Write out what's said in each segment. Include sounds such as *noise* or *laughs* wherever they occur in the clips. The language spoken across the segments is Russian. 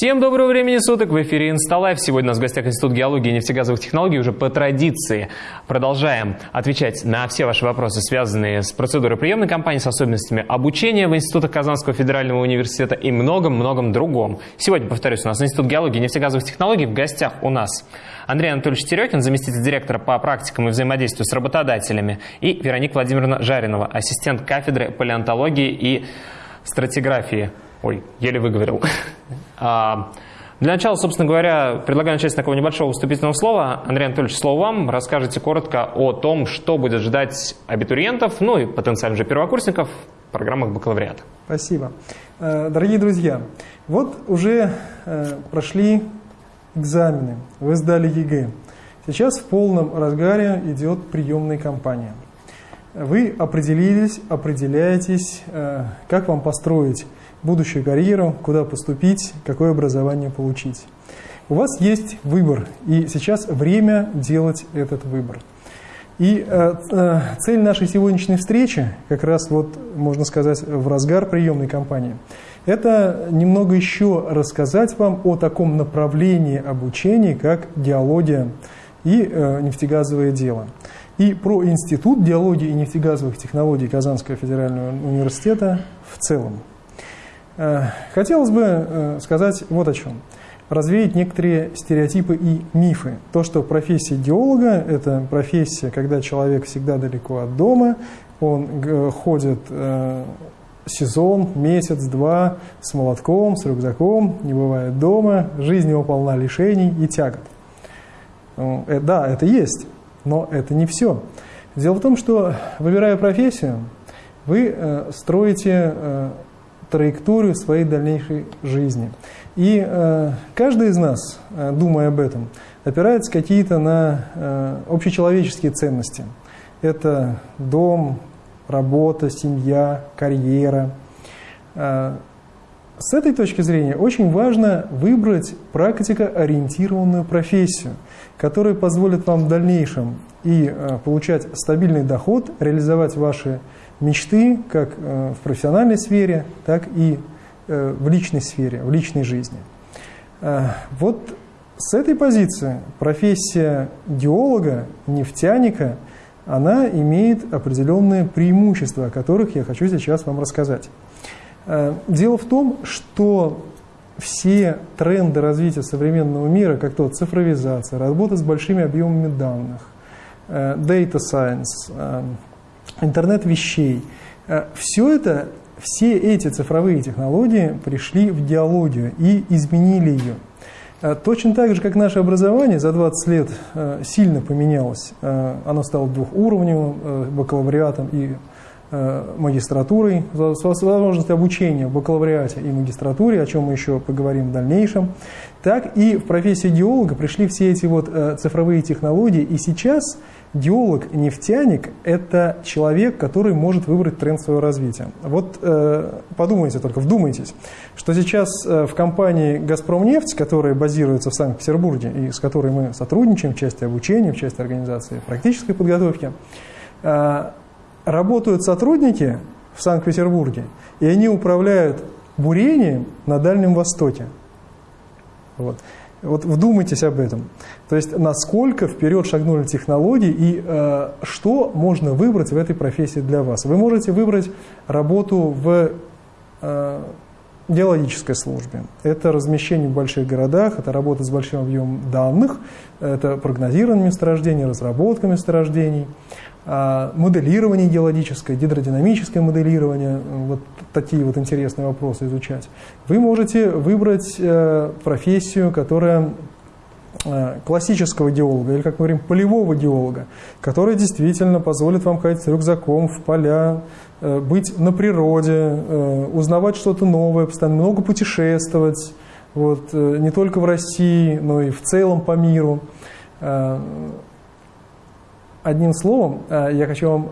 Всем доброго времени суток, в эфире Инсталайф. Сегодня у нас в гостях Институт геологии и нефтегазовых технологий. Уже по традиции продолжаем отвечать на все ваши вопросы, связанные с процедурой приемной кампании, с особенностями обучения в институтах Казанского федерального университета и многом-многом другом. Сегодня, повторюсь, у нас Институт геологии и нефтегазовых технологий. В гостях у нас Андрей Анатольевич Терекин, заместитель директора по практикам и взаимодействию с работодателями, и Вероника Владимировна Жаринова, ассистент кафедры палеонтологии и стратиграфии. Ой, еле выговорил. *laughs* А, для начала, собственно говоря, предлагаю начать с такого небольшого вступительного слова. Андрей Анатольевич, слово вам. Расскажите коротко о том, что будет ждать абитуриентов, ну и потенциально же первокурсников в программах бакалавриата. Спасибо. Э, дорогие друзья, вот уже э, прошли экзамены, вы сдали ЕГЭ. Сейчас в полном разгаре идет приемная кампания. Вы определились, определяетесь, э, как вам построить будущую карьеру, куда поступить, какое образование получить. У вас есть выбор, и сейчас время делать этот выбор. И э, э, цель нашей сегодняшней встречи, как раз вот, можно сказать, в разгар приемной кампании, это немного еще рассказать вам о таком направлении обучения, как геология и э, нефтегазовое дело. И про Институт геологии и нефтегазовых технологий Казанского федерального университета в целом. Э, хотелось бы э, сказать вот о чем. Развеять некоторые стереотипы и мифы. То, что профессия геолога – это профессия, когда человек всегда далеко от дома, он э, ходит сезон, месяц, два с молотком, с рюкзаком, не бывает дома, жизнь его полна лишений и тягот. Да, это есть, но это не все. Дело в том, что, выбирая профессию, вы строите траекторию своей дальнейшей жизни. И э, каждый из нас, э, думая об этом, опирается какие-то на э, общечеловеческие ценности. Это дом, работа, семья, карьера. Э, с этой точки зрения очень важно выбрать практикоориентированную профессию, которая позволит вам в дальнейшем и э, получать стабильный доход, реализовать ваши мечты как э, в профессиональной сфере, так и э, в личной сфере, в личной жизни. Э, вот с этой позиции профессия геолога, нефтяника, она имеет определенные преимущества, о которых я хочу сейчас вам рассказать. Дело в том, что все тренды развития современного мира, как то цифровизация, работа с большими объемами данных, data science, интернет вещей. Э, все это, все эти цифровые технологии пришли в диалогию и изменили ее. Э, точно так же, как наше образование за 20 лет э, сильно поменялось. Оно стало двухуровневым, бакалавриатом и магистратурой, с возможностью обучения в бакалавриате и магистратуре, о чем мы еще поговорим в дальнейшем, так и в профессии геолога пришли все эти вот цифровые технологии, и сейчас Геолог-нефтяник – это человек, который может выбрать тренд своего развития. Вот э, подумайте только, вдумайтесь, что сейчас э, в компании «Газпромнефть», которая базируется в Санкт-Петербурге и с которой мы сотрудничаем в части обучения, в части организации практической подготовки, э, работают сотрудники в Санкт-Петербурге, и они управляют бурением на Дальнем Востоке. Вот. Вот вдумайтесь об этом. То есть насколько вперед шагнули технологии и э, что можно выбрать в этой профессии для вас. Вы можете выбрать работу в э, геологической службе. Это размещение в больших городах, это работа с большим объемом данных, это прогнозирование месторождений, разработка месторождений. А, моделирование геологическое, гидродинамическое моделирование, вот такие вот интересные вопросы изучать. Вы можете выбрать э, профессию, которая э, классического геолога, или, как мы говорим, полевого геолога, которая действительно позволит вам ходить с рюкзаком в поля, быть на природе, узнавать что-то новое, постоянно много путешествовать, вот, не только в России, но и в целом по миру. Одним словом, э, я хочу вам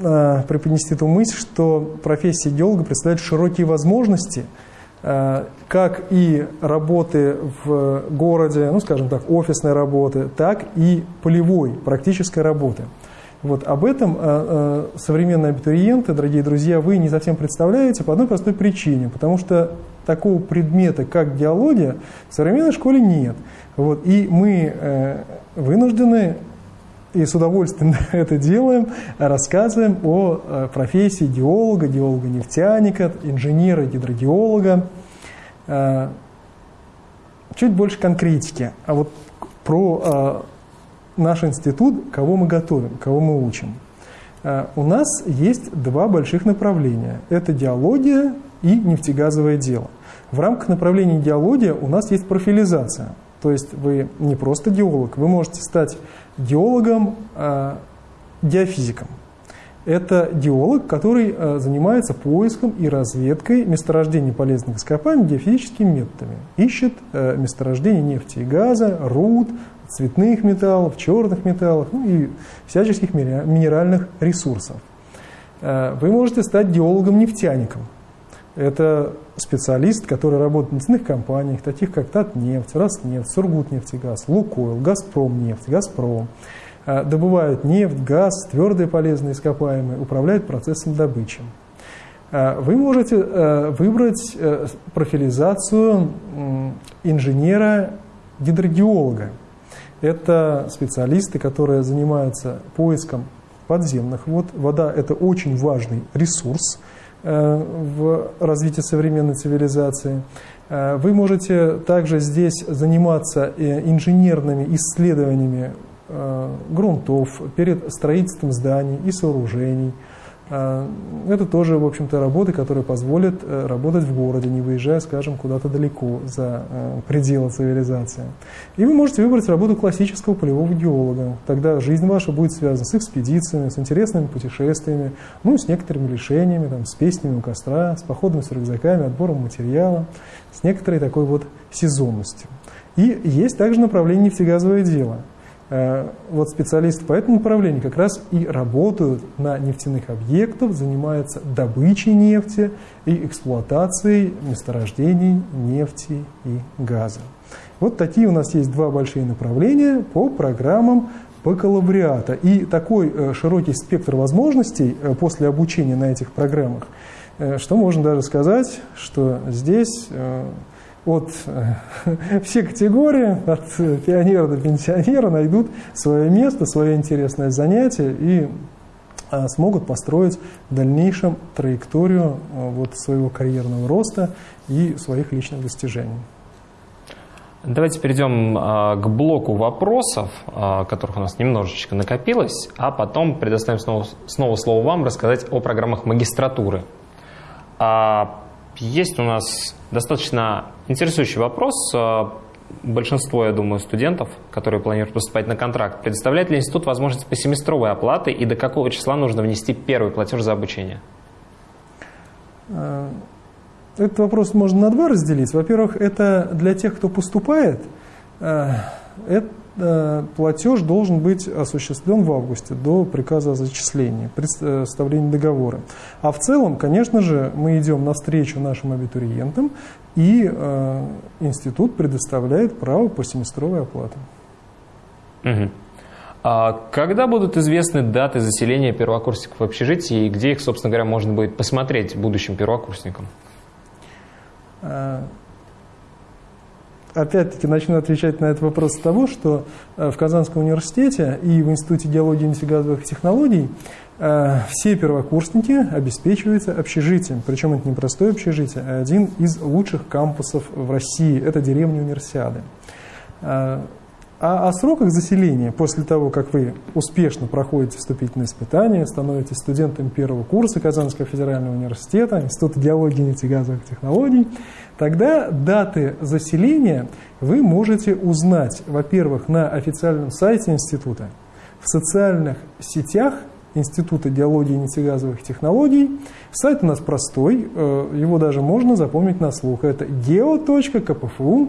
э, преподнести ту мысль, что профессия геолога представляет широкие возможности, э, как и работы в городе, ну, скажем так, офисной работы, так и полевой, практической работы. Вот об этом э, э, современные абитуриенты, дорогие друзья, вы не совсем представляете по одной простой причине, потому что такого предмета, как геология, в современной школе нет. Вот, и мы э, вынуждены и с удовольствием *laughs* это делаем, рассказываем о профессии геолога, геолога-нефтяника, инженера-гидрогеолога. Чуть больше конкретики. А вот про наш институт, кого мы готовим, кого мы учим. У нас есть два больших направления. Это геология и нефтегазовое дело. В рамках направления геология у нас есть профилизация. То есть вы не просто геолог, вы можете стать геологом, э, геофизиком. Это геолог, который э, занимается поиском и разведкой месторождений полезных ископаемых геофизическими методами. Ищет э, месторождения нефти и газа, руд, цветных металлов, черных металлов ну и всяческих минеральных ресурсов. Вы можете стать геологом-нефтяником. Это специалист, который работает в нефтяных компаниях, таких как Татнефть, Роснефть, Сургутнефтегаз, Лукойл, Газпромнефть, Газпром. Э, добывают нефть, газ, твердые полезные ископаемые, управляют процессом добычи. Э, вы можете э, выбрать профилизацию инженера-гидрогеолога. Это специалисты, которые занимаются поиском подземных вод. Вода – это очень важный ресурс – Э, в развитии современной цивилизации. Э, вы можете также здесь заниматься э, инженерными исследованиями грунтов перед строительством зданий и сооружений. Это тоже, в общем-то, работы, которые позволят работать в городе, не выезжая, скажем, куда-то далеко за пределы цивилизации. И вы можете выбрать работу классического полевого геолога. Тогда жизнь ваша будет связана с экспедициями, с интересными путешествиями, ну, с некоторыми лишениями, там, с песнями у костра, с походами с рюкзаками, отбором материала, с некоторой такой вот сезонностью. И есть также направление нефтегазовое дело. Э, вот специалисты по этому направлению как раз и работают на нефтяных объектах, занимаются добычей нефти и эксплуатацией месторождений нефти и газа. Вот такие у нас есть два большие направления по программам бакалавриата. И такой э, широкий спектр возможностей э, после обучения на этих программах, что можно даже сказать, что здесь от *laughs* все категории, от пионера до пенсионера найдут свое место, свое интересное занятие и смогут построить в дальнейшем траекторию вот своего карьерного роста и своих личных достижений. Давайте перейдем а, к блоку вопросов, а, которых у нас немножечко накопилось, а потом предоставим снова, снова слово вам рассказать о программах магистратуры. Есть у нас достаточно интересующий вопрос. Большинство, я думаю, студентов, которые планируют поступать на контракт, предоставляет ли институт возможность по семестровой оплаты и до какого числа нужно внести первый платеж за обучение? Этот вопрос можно на два разделить. Во-первых, это для тех, кто поступает, э, это э, платеж должен быть осуществлен в августе до приказа о зачислении, представления договора. А в целом, конечно же, мы идем навстречу нашим абитуриентам, и э, институт предоставляет право по семестровой оплате. Угу. А когда будут известны даты заселения первокурсников в общежитии и где их, собственно говоря, можно будет посмотреть будущим первокурсникам? Э, опять-таки начну отвечать на этот вопрос с того, что э, в Казанском университете и в Институте геологии и нефтегазовых технологий э, все первокурсники обеспечиваются общежитием. Причем это не простое общежитие, а один из лучших кампусов в России. Это деревня Универсиады. А о сроках заселения, после того, как вы успешно проходите вступительные испытания, становитесь студентом первого курса Казанского федерального университета, Института геологии и нефтегазовых технологий, тогда даты заселения вы можете узнать, во-первых, на официальном сайте института, в социальных сетях Института геологии и нефтегазовых технологий. Сайт у нас простой, э, его даже можно запомнить на слух. Это geo.kpfu.ru.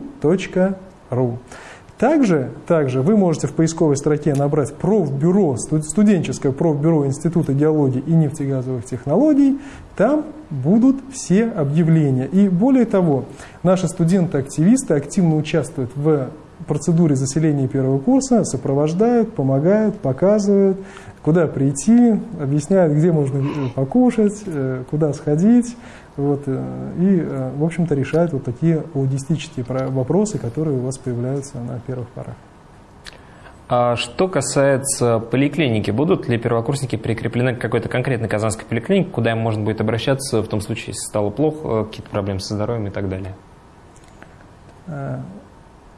Также, также вы можете в поисковой строке набрать профбюро, студенческое профбюро Института геологии и нефтегазовых технологий. Там будут все объявления. И более того, наши студенты-активисты активно участвуют в процедуре заселения первого курса сопровождают, помогают, показывают, куда прийти, объясняют, где можно э, покушать, э, куда сходить, вот, и, в общем-то, решают вот такие логистические вопросы, которые у вас появляются на первых порах. А что касается поликлиники, будут ли первокурсники прикреплены к какой-то конкретной казанской поликлинике, куда им можно будет обращаться в том случае, если стало плохо, какие-то проблемы со здоровьем и так далее?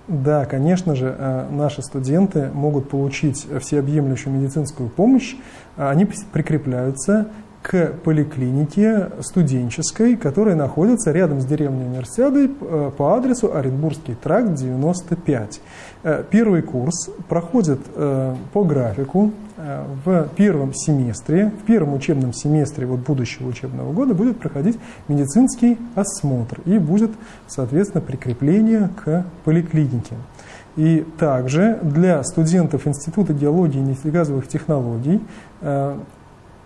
Да, конечно же, э, наши студенты могут получить всеобъемлющую медицинскую помощь. Они прикрепляются к поликлинике студенческой, которая находится рядом с деревней Универсиадой э, по адресу Оренбургский тракт 95. Э, первый курс проходит по графику в первом семестре, в первом учебном семестре вот будущего учебного года будет проходить медицинский осмотр и будет, соответственно, прикрепление к поликлинике. И также для студентов Института геологии и нефтегазовых технологий э,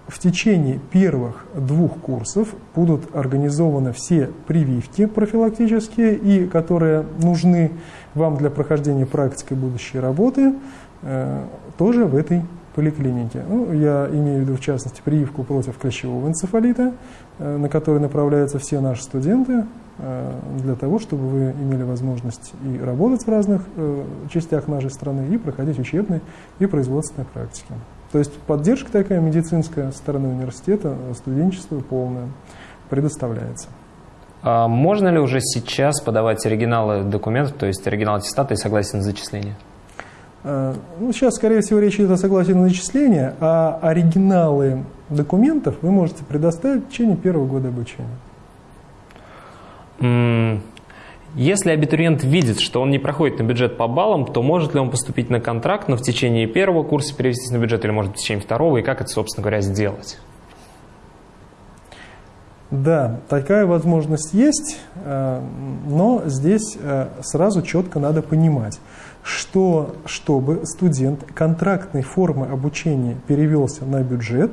в течение первых двух курсов будут организованы все прививки профилактические, и которые нужны вам для прохождения практики будущей работы, э, тоже в этой поликлинике. Ну, я имею в виду, в частности, прививку против клещевого энцефалита, э, на который направляются все наши студенты, э, для того, чтобы вы имели возможность и работать в разных частях нашей страны, и проходить учебные и производственные практики. То есть поддержка такая медицинская со стороны университета, студенчество полное предоставляется. А можно ли уже сейчас подавать оригиналы документов, то есть оригинал аттестата и согласие на зачисление? Э, ну, сейчас, скорее всего, речь идет о согласии на зачисление, а оригиналы документов вы можете предоставить в течение первого года обучения. Если абитуриент видит, что он не проходит на бюджет по баллам, то может ли он поступить на контракт, но в течение первого курса перевестись на бюджет или может в течение второго, и как это, собственно говоря, сделать? Да, такая возможность есть, э, но здесь э, сразу четко надо понимать, что чтобы студент контрактной формы обучения перевелся на бюджет,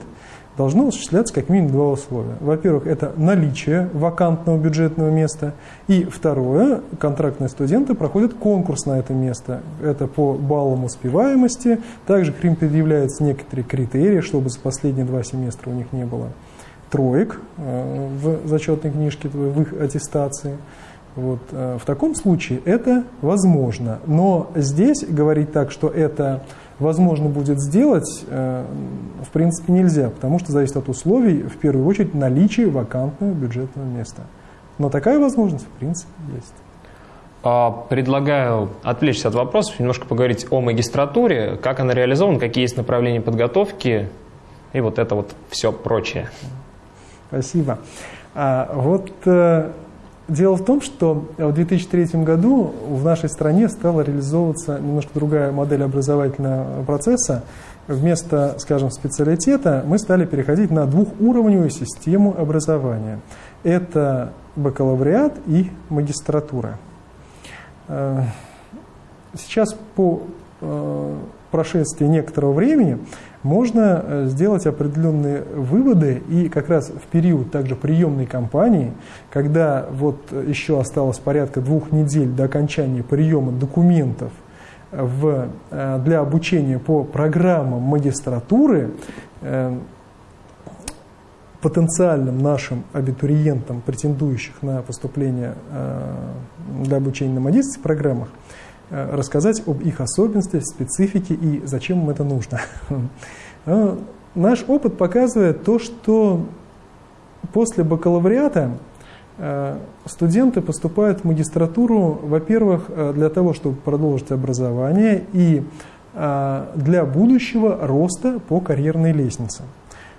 должно осуществляться как минимум два условия. Во-первых, это наличие вакантного бюджетного места. И второе, контрактные студенты проходят конкурс на это место. Это по баллам успеваемости. Также к ним предъявляются некоторые критерии, чтобы за последние два семестра у них не было троек э, в зачетной книжке, в их аттестации. Вот. Э, в таком случае это возможно. Но здесь говорить так, что это возможно будет сделать, э, в принципе нельзя, потому что зависит от условий, в первую очередь, наличия вакантного бюджетного места. Но такая возможность, в принципе, есть. А, предлагаю отвлечься от вопросов, немножко поговорить о магистратуре, как она реализована, какие есть направления подготовки и вот это вот все прочее. Спасибо. А, вот э, дело в том, что в 2003 году в нашей стране стала реализовываться немножко другая модель образовательного процесса. Вместо, скажем, специалитета мы стали переходить на двухуровневую систему образования. Это бакалавриат и магистратура. Э, сейчас по э, прошествии некоторого времени можно э, сделать определенные выводы и как раз в период также приемной кампании, когда вот еще осталось порядка двух недель до окончания приема документов в, э, для обучения по программам магистратуры, э, потенциальным нашим абитуриентам, претендующих на поступление для обучения на магистрских программах, Э, рассказать об их особенностях, специфике и зачем им это нужно. *laughs* Э, наш опыт показывает то, что после бакалавриата э, студенты поступают в магистратуру, во-первых, для того, чтобы продолжить образование и для будущего роста по карьерной лестнице.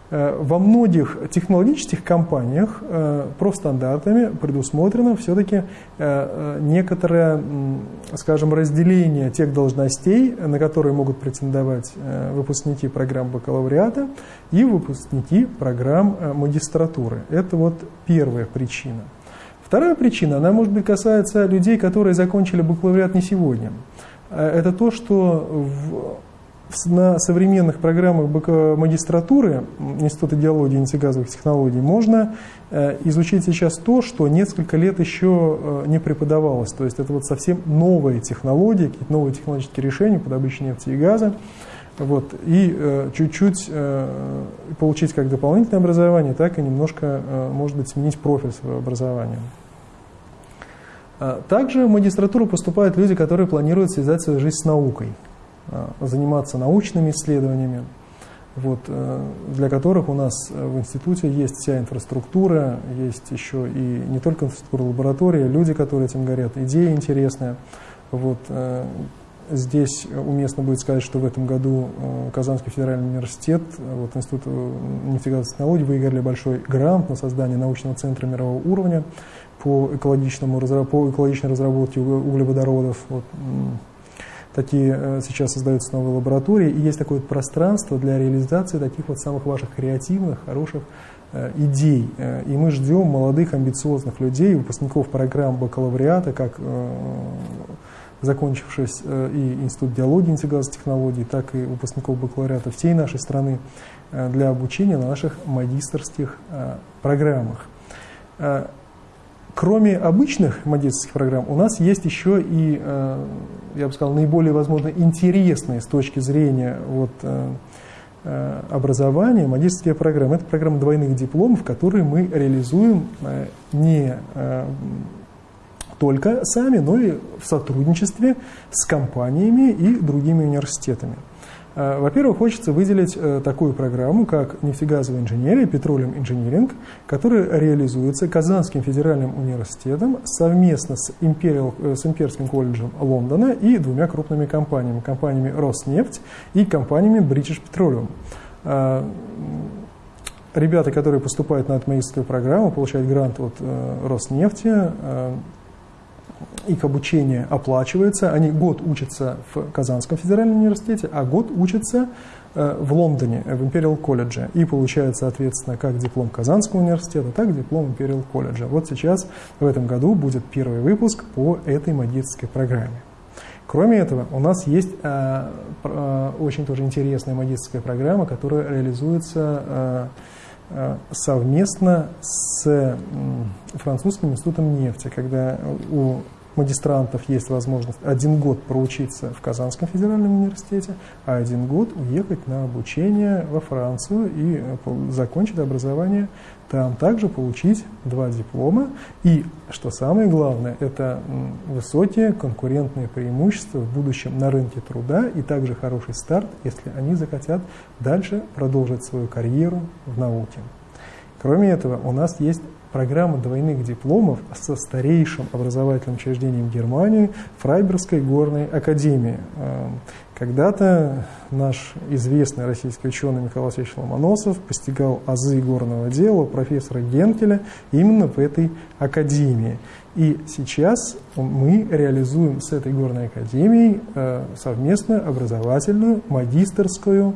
Э, во многих технологических компаниях э, профстандартами предусмотрено все-таки э, некоторое, скажем, разделение тех должностей, на которые могут претендовать выпускники программ бакалавриата и выпускники программ магистратуры. Это вот первая причина. Вторая причина, она, может быть, касается людей, которые закончили бакалавриат не сегодня. Это то, что в на современных программах магистратуры Института геологии и нефтегазовых технологий можно э, изучить сейчас то, что несколько лет еще э, не преподавалось. То есть это вот совсем новые технологии, какие-то новые технологические решения по добыче нефти и газа. Вот, и э, чуть-чуть получить как дополнительное образование, так и немножко, может быть, сменить профиль своего образования. Также в магистратуру поступают люди, которые планируют связать свою жизнь с наукой. Э, заниматься научными исследованиями, вот, э, для которых у нас в институте есть вся инфраструктура, есть еще и не только инфраструктура лаборатории, люди, которые этим горят, идеи интересные. Вот, э, здесь уместно будет сказать, что в этом году Казанский федеральный университет, вот, Институт нефтегазовых технологий выиграли большой грант на создание научного центра мирового уровня по, экологичному, по экологичной разработке углеводородов. Вот, такие э, сейчас создаются новые лаборатории, и есть такое пространство для реализации таких вот самых ваших креативных, хороших э, идей. Э, и мы ждем молодых, амбициозных людей, выпускников программ бакалавриата, как закончившись и Институт геологии и нефтегазовых технологий, так и выпускников бакалавриата всей нашей страны для обучения на наших магистрских программах. Кроме обычных магистрских программ, у нас есть еще и, э, я бы сказал, наиболее, возможно, интересные с точки зрения вот, э, э, образования магистрские программы. Это программа двойных дипломов, которые мы реализуем не только сами, но и в сотрудничестве с компаниями и другими университетами. Э, во-первых, хочется выделить э, такую программу, как нефтегазовая инженерия, петролиум инжиниринг, которая реализуется Казанским федеральным университетом совместно с, Imperial, э, с Имперским колледжем Лондона и двумя крупными компаниями, компаниями Роснефть и компаниями British Petroleum. Ребята, которые поступают на эту магистрскую программу, получают грант от Роснефти, их обучение оплачивается, они год учатся в Казанском федеральном университете, а год учатся э, в Лондоне, в Imperial колледже, и получают, соответственно, как диплом Казанского университета, так и диплом Imperial колледжа. Вот сейчас, в этом году, будет первый выпуск по этой магистрской программе. Кроме этого, у нас есть э, э, очень тоже интересная магистрская программа, которая реализуется э, э совместно с э, французским институтом нефти, когда у магистрантов есть возможность один год проучиться в Казанском федеральном университете, а один год уехать на обучение во Францию и э, закончить образование там. Также получить два диплома. И, что самое главное, это высокие конкурентные преимущества в будущем на рынке труда и также хороший старт, если они захотят дальше продолжить свою карьеру в науке. Кроме этого, у нас есть программа двойных дипломов со старейшим образовательным учреждением Германии Фрайберской горной академии. Эм, когда-то наш известный российский ученый Михаил Васильевич Ломоносов постигал азы горного дела профессора Генкеля именно в этой академии. И сейчас мы реализуем с этой горной академией э, совместную образовательную магистрскую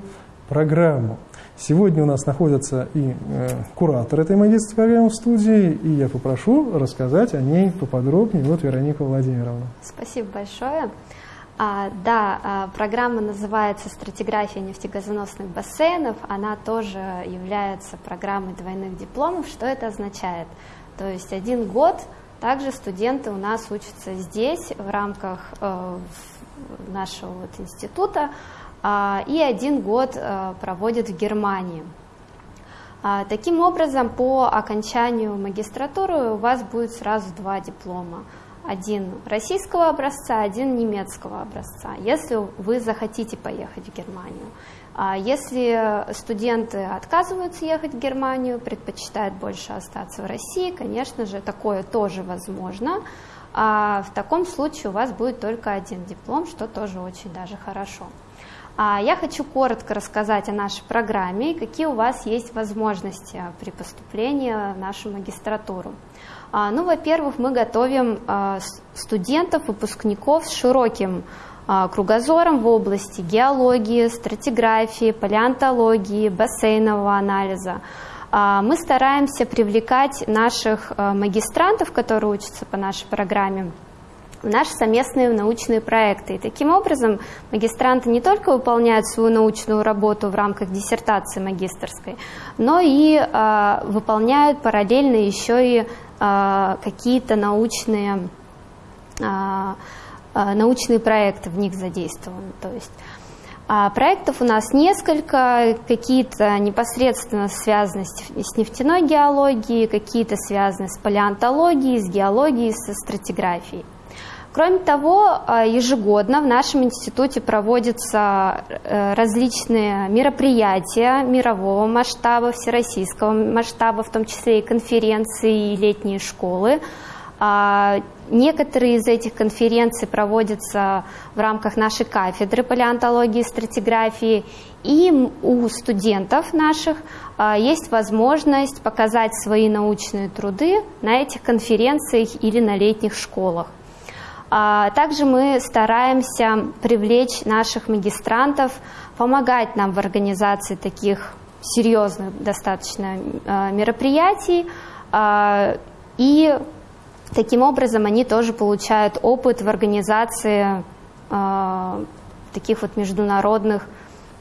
программу. Сегодня у нас находится и э, куратор этой магистрской программы в студии, и я попрошу рассказать о ней поподробнее. Вот Вероника Владимировна. Спасибо большое. А, да, а, программа называется «Стратиграфия нефтегазоносных бассейнов». Она тоже является программой двойных дипломов. Что это означает? То есть один год также студенты у нас учатся здесь в рамках э, нашего вот института и один год э, проводит в Германии. А, таким образом, по окончанию магистратуры у вас будет сразу два диплома. Один российского образца, один немецкого образца, если вы захотите поехать в Германию. А если студенты отказываются ехать в Германию, предпочитают больше остаться в России, конечно же, такое тоже возможно. А в таком случае у вас будет только один диплом, что тоже очень даже хорошо. А я хочу коротко рассказать о нашей программе и какие у вас есть возможности при поступлении в нашу магистратуру. А, ну, во-первых, мы готовим а, студентов, выпускников с широким кругозором в области геологии, стратиграфии, палеонтологии, бассейнового анализа. Мы стараемся привлекать наших магистрантов, которые учатся по нашей программе, наши совместные научные проекты. И таким образом магистранты не только выполняют свою научную работу в рамках диссертации магистрской, но и э, выполняют параллельно еще и э, какие-то научные, э, научные проекты в них задействованы. То есть а проектов у нас несколько, какие-то непосредственно связаны с нефтяной геологией, какие-то связаны с палеонтологией, с геологией, со стратиграфией. Кроме того, а, ежегодно в нашем институте проводятся э, различные мероприятия мирового масштаба, всероссийского масштаба, в том числе и конференции, и летние школы. А, некоторые из этих конференций проводятся в рамках нашей кафедры палеонтологии и стратиграфии, и у студентов наших а, есть возможность показать свои научные труды на этих конференциях или на летних школах. А, также мы стараемся привлечь наших магистрантов, помогать нам в организации таких серьезных достаточно мероприятий и Таким образом, они тоже получают опыт в организации э, таких вот международных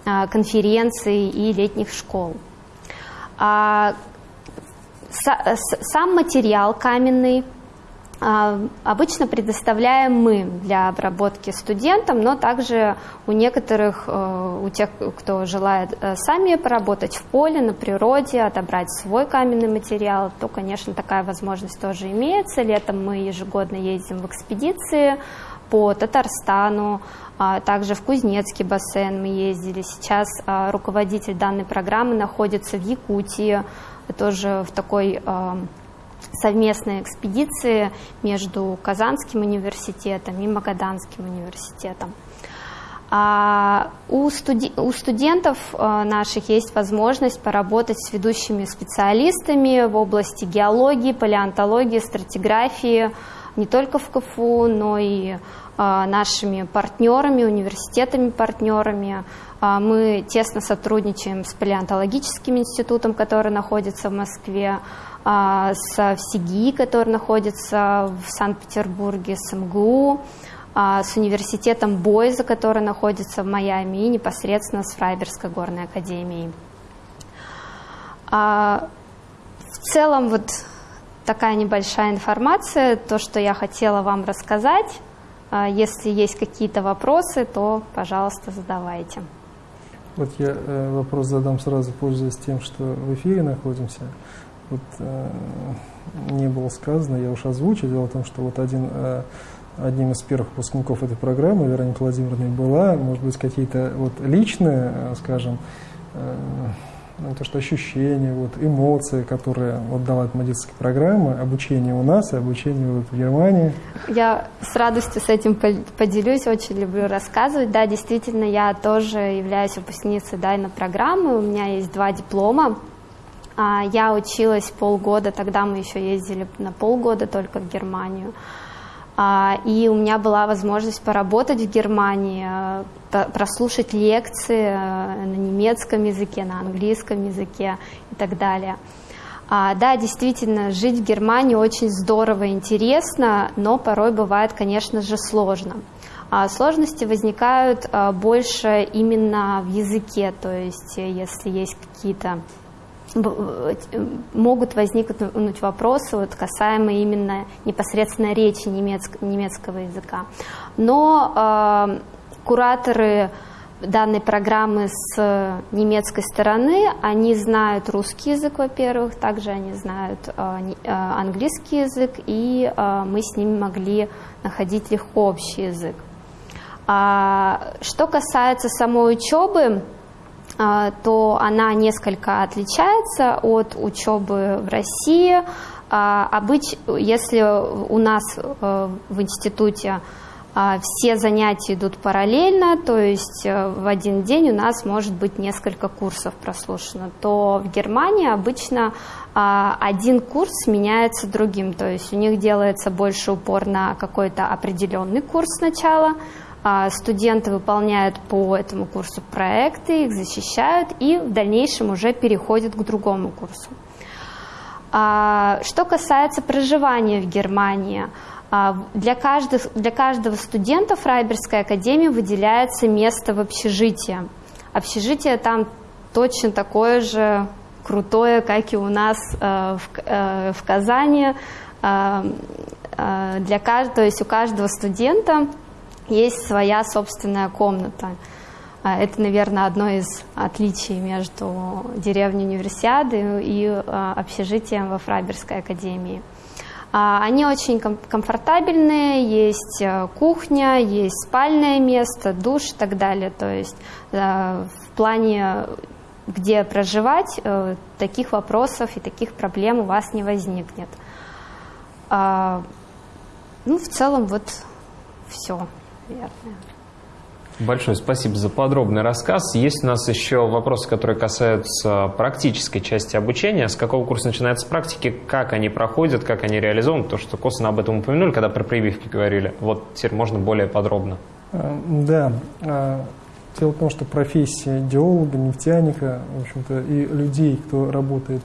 э, конференций и летних школ. А, сам материал каменный а, обычно предоставляем мы для обработки студентам, но также у некоторых, э, у тех, кто желает э, сами поработать в поле, на природе, отобрать свой каменный материал, то, конечно, такая возможность тоже имеется. Летом мы ежегодно ездим в экспедиции по Татарстану, а также в Кузнецкий бассейн мы ездили. Сейчас а, руководитель данной программы находится в Якутии, тоже в такой совместной экспедиции между Казанским университетом и Магаданским университетом. А у, студи у студентов э, наших есть возможность поработать с ведущими специалистами в области геологии, палеонтологии, стратиграфии, не только в КФУ, но и э, нашими партнерами, университетами-партнерами. А мы тесно сотрудничаем с палеонтологическим институтом, который находится в Москве, а, с ВСИГИ, который находится в Санкт-Петербурге, с МГУ, а, с университетом Бойза, который находится в Майами, и непосредственно с Фрайберской горной академией. А, в целом вот такая небольшая информация, то, что я хотела вам рассказать. Если есть какие-то вопросы, то, пожалуйста, задавайте. Вот я э, вопрос задам сразу, пользуясь тем, что в эфире находимся вот, э, не было сказано, я уж озвучу. Дело в том, что вот один, э, одним из первых выпускников этой программы, Вероника Владимировна, была, может быть, какие-то вот личные, э, скажем, э, ну, то, что ощущения, вот, эмоции, которые вот дала эта магистрская программа, обучение у нас и обучение вот в Германии. Я с радостью с этим поделюсь, очень люблю рассказывать. Да, действительно, я тоже являюсь выпускницей данной программы, у меня есть два диплома я училась полгода, тогда мы еще ездили на полгода только в Германию. А, и у меня была возможность поработать в Германии, э, прослушать лекции э, на немецком языке, на английском языке и так далее. А, да, действительно, жить в Германии очень здорово и интересно, но порой бывает, конечно же, сложно. сложности возникают э, больше именно в языке, то есть если есть какие-то могут возникнуть вопросы вот, касаемые именно непосредственно речи немецк, немецкого языка. Но э, кураторы данной программы с немецкой стороны, они знают русский язык, во-первых, также они знают э, э, английский язык, и э, мы с ними могли находить легко общий язык. А, что касается самой учебы, то она несколько отличается от учебы в России. А, обыч, если у нас э, в институте а, все занятия идут параллельно, то есть э, в один день у нас может быть несколько курсов прослушано, то в Германии обычно один курс сменяется другим, то есть у них делается больше упор на какой-то определенный курс сначала, а, студенты выполняют по этому курсу проекты, их защищают и в дальнейшем уже переходят к другому курсу. А, что касается проживания в Германии, А, для, каждых, для каждого студента Фрайберской академии выделяется место в общежитии. Общежитие там точно такое же крутое, как и у нас э, в, э, в Казани. Э, для то есть у каждого студента есть своя собственная комната. Э, это, наверное, одно из отличий между деревней Универсиады и э, общежитием во Фрайберской академии. А, они очень комфортабельные, есть э, кухня, есть спальное место, душ и так далее. То есть в плане, где проживать, таких вопросов и таких проблем у вас не возникнет. А, ну, в целом, вот все, наверное. Большое спасибо за подробный рассказ. Есть у нас еще вопросы, которые касаются практической части обучения. С какого курса начинается практики, как они проходят, как они реализованы? То, что косвенно об этом упомянули, когда про прививки говорили. Вот теперь можно более подробно. А, да. А, дело в том, что профессия геолога, нефтяника, в общем-то, и людей, кто работает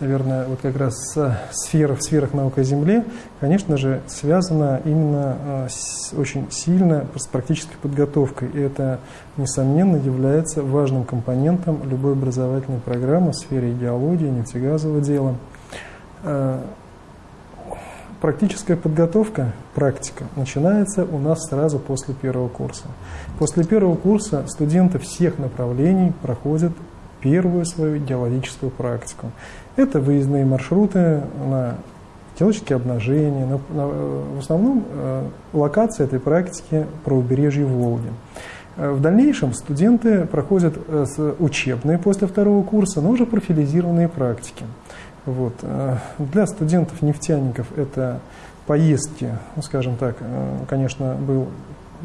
наверное, вот как раз в сферах науки о Земле, конечно же, связана именно а, с, очень сильно с практической подготовкой. И это, несомненно, является важным компонентом любой образовательной программы в сфере геологии, нефтегазового дела. А, практическая подготовка, практика, начинается у нас сразу после первого курса. После первого курса студенты всех направлений проходят первую свою геологическую практику. Это выездные маршруты на геологические обнажения. На, на, в основном э, локация этой практики правобережье Волги. Э, в дальнейшем студенты проходят э, учебные после второго курса, но уже профилизированные практики. Вот. Э, для студентов-нефтяников это поездки, ну, скажем так, конечно, был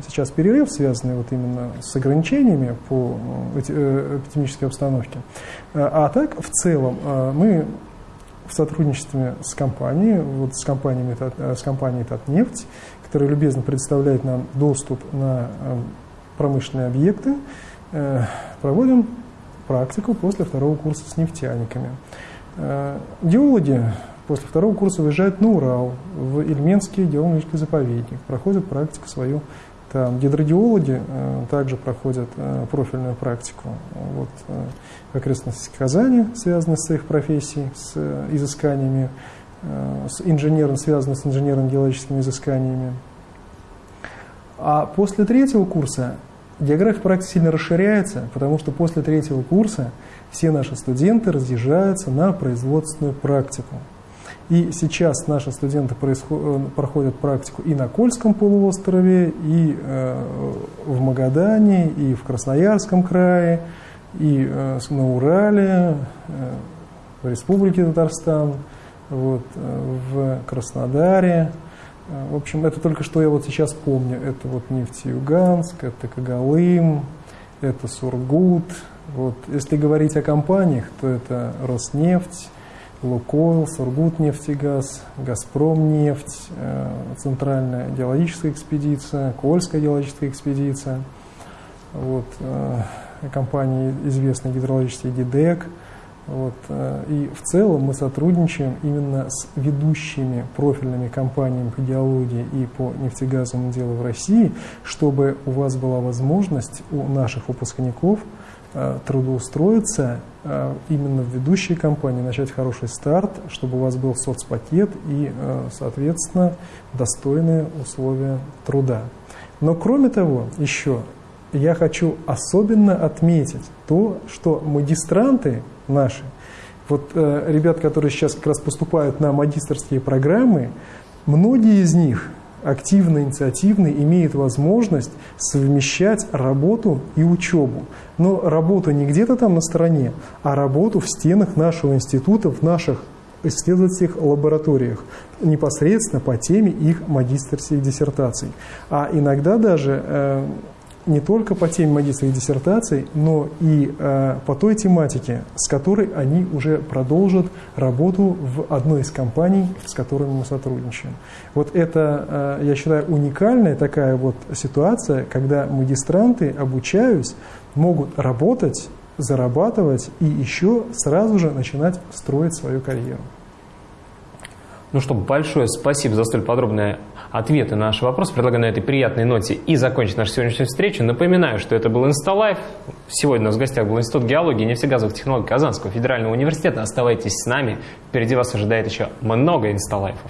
сейчас перерыв, связанный вот именно с ограничениями по э, э, эпидемической обстановке. Э, а так, в целом, мы в сотрудничестве с компанией, вот с, компаниями, с компанией «Татнефть», которая любезно предоставляет нам доступ на промышленные объекты, проводим практику после второго курса с нефтяниками. Геологи после второго курса выезжают на Урал, в Ильменский геологический заповедник, проходят практику свою там гидродиологи э, также проходят э, профильную практику вот, э, в окрестностях Казани, связанные с их профессией, с э, изысканиями, э, с инженером, связанные с инженерно-геологическими изысканиями. А после третьего курса география практики сильно расширяется, потому что после третьего курса все наши студенты разъезжаются на производственную практику. И сейчас наши студенты э, проходят практику и на Кольском полуострове, и э, в Магадане, и в Красноярском крае, и э, на Урале, в Республике Татарстан, вот, в Краснодаре. В общем, это только что я вот сейчас помню. Это вот Нефтеюганск, это Кагалым, это Сургут. Вот. Если говорить о компаниях, то это Роснефть, Лукойл, Сургутнефтегаз, Газпромнефть, э, Центральная геологическая экспедиция, Кольская геологическая экспедиция, вот, э, компании известной гидрологические ГИДЕК. Вот, э, и в целом мы сотрудничаем именно с ведущими профильными компаниями по геологии и по нефтегазовому делу в России, чтобы у вас была возможность у наших выпускников – трудоустроиться э, именно в ведущей компании, начать хороший старт, чтобы у вас был соцпакет и, э, соответственно, достойные условия труда. Но кроме того, еще я хочу особенно отметить то, что магистранты наши, вот ребят, которые сейчас как раз поступают на магистрские программы, многие из них активно, инициативно имеет возможность совмещать работу и учебу. Но работу не где-то там на стороне, а работу в стенах нашего института, в наших исследовательских лабораториях, непосредственно по теме их магистрских диссертаций. А иногда даже э, не только по теме магистрских диссертаций, но и э, по той тематике, с которой они уже продолжат работу в одной из компаний, с которыми мы сотрудничаем. Вот это, э, я считаю, уникальная такая вот ситуация, когда магистранты, обучаясь, могут работать, зарабатывать и еще сразу же начинать строить свою карьеру. Ну что, большое спасибо за столь подробные ответы на наши вопросы. Предлагаю на этой приятной ноте и закончить нашу сегодняшнюю встречу. Напоминаю, что это был Инсталайф. Сегодня у нас в гостях был Институт геологии и нефтегазовых технологий Казанского федерального университета. Оставайтесь с нами. Впереди вас ожидает еще много Инсталайфов.